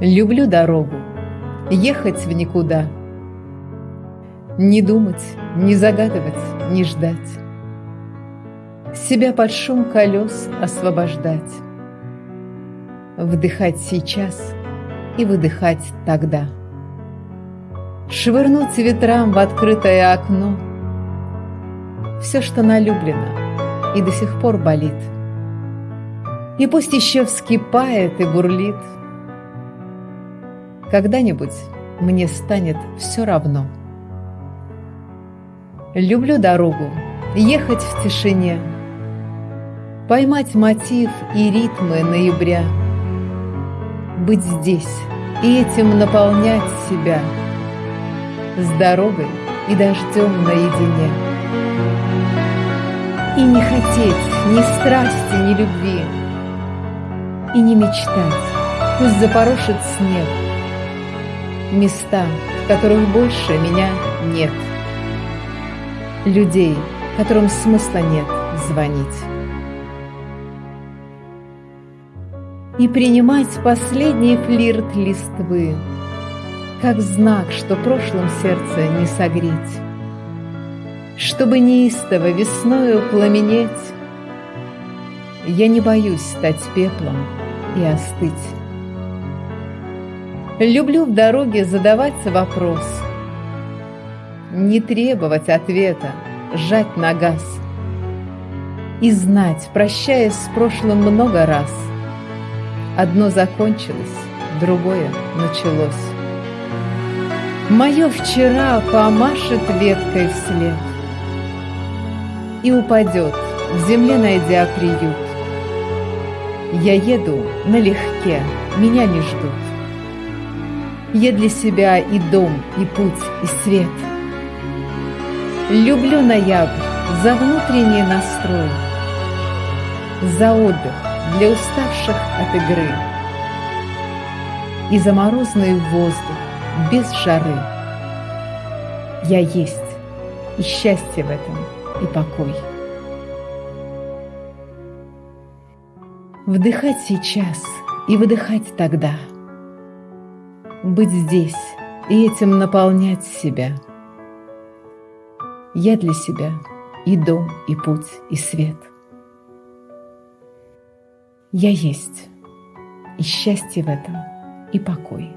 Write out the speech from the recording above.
Люблю дорогу, ехать в никуда. Не думать, не загадывать, не ждать. Себя под шум колес освобождать. Вдыхать сейчас и выдыхать тогда. Швырнуть ветрам в открытое окно Все, что налюблено и до сих пор болит. И пусть еще вскипает и бурлит — когда-нибудь мне станет все равно. Люблю дорогу, ехать в тишине, Поймать мотив и ритмы ноября, Быть здесь и этим наполнять себя, С дорогой и дождем наедине. И не хотеть ни страсти, ни любви, И не мечтать, пусть запорошит снег, места, в которых больше меня нет. Людей, которым смысла нет звонить. И принимать последний флирт листвы, Как знак, что прошлым сердце не согреть, Чтобы неистово весною пламенеть, Я не боюсь стать пеплом и остыть. Люблю в дороге задаваться вопрос. Не требовать ответа, жать на газ. И знать, прощаясь с прошлым много раз, Одно закончилось, другое началось. Мое вчера помашет веткой вслед И упадет, в земле найдя приют. Я еду налегке, меня не ждут. Я для себя и дом, и путь, и свет. Люблю ноябрь за внутренний настрой, За отдых для уставших от игры И за морозный воздух без жары. Я есть, и счастье в этом, и покой. Вдыхать сейчас и выдыхать тогда — быть здесь и этим наполнять себя. Я для себя и дом, и путь, и свет. Я есть, и счастье в этом, и покой.